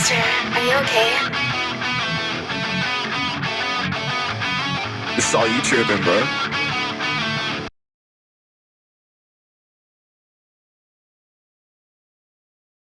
Master, are you okay? It's all you tripping, bro.